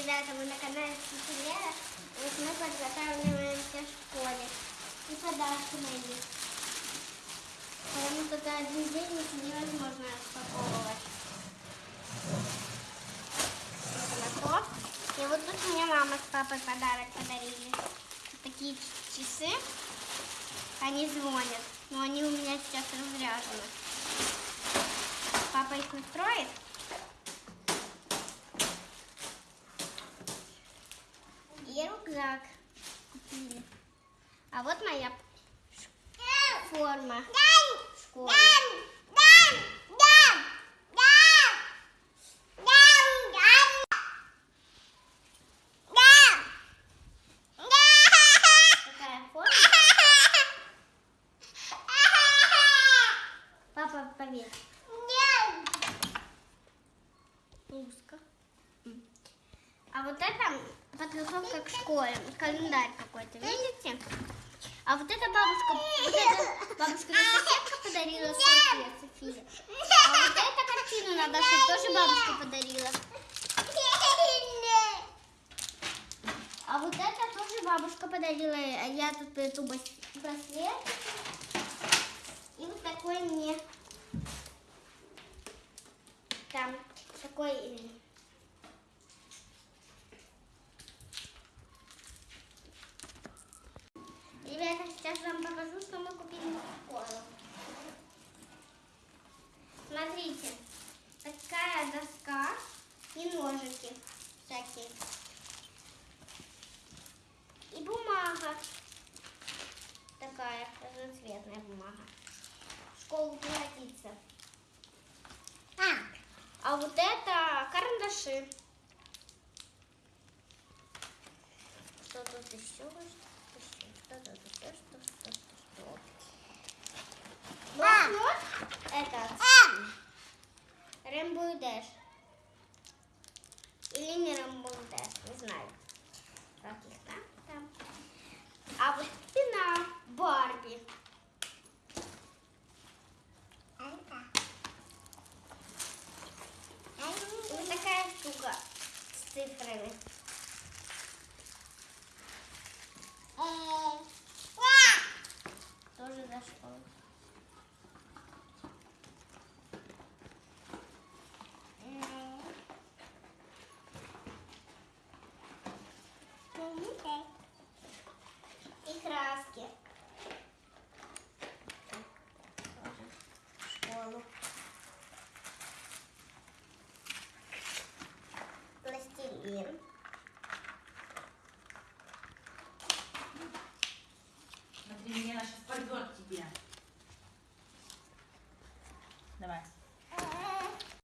ребята, мы на канале Сицилия. Вот мы подготавливаемся в школе. И подарки мои. Потому что за один день их невозможно распаковывать. Вот на то. И вот тут мне мама с папой подарок подарили. Такие часы. Они звонят, но они у меня сейчас разряжены. Папа их настроит. И рюкзак купили. А вот моя форма школы. Папа, поверь. Узко. А вот это подготовка к школе. Календарь какой-то, видите? А вот это бабушка, вот это бабушка соседка подарила София, София. А вот эту картину надо шить, тоже бабушка подарила. А вот это тоже бабушка подарила. А я тут эту браслет. И вот такой мне. Там такой э, Ребята, сейчас вам покажу, что мы купили в школу. Смотрите, такая доска и ножики всякие. И бумага. Такая разноцветная бумага. В школу пригодится. А вот это карандаши. Что тут еще? Что тут еще? Что, что, что, что? Блокнот этот. Рэмбо и Дэш. Или не Дэш, не знаю. Как их там. А вот спина Барби. И вот такая штука с цифрами. Тоже за школу. И краски. Тоже в школу. Пластилин. Порвет тебе. Давай.